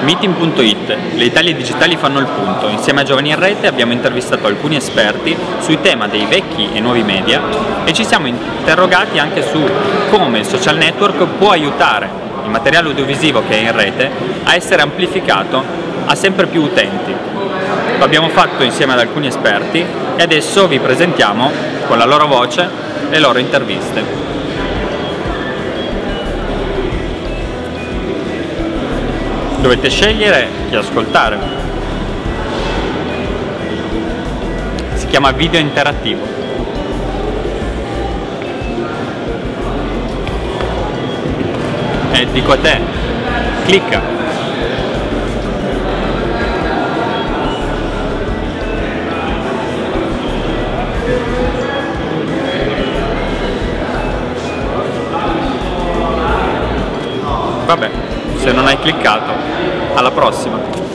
Meeting.it, le Italie digitali fanno il punto. Insieme a Giovani in Rete abbiamo intervistato alcuni esperti sui temi dei vecchi e nuovi media e ci siamo interrogati anche su come il social network può aiutare il materiale audiovisivo che è in rete a essere amplificato a sempre più utenti. Lo abbiamo fatto insieme ad alcuni esperti e adesso vi presentiamo con la loro voce le loro interviste. Dovete scegliere chi ascoltare. Si chiama video interattivo. E dico a te, clicca. Vabbè, se non hai cliccato, alla prossima!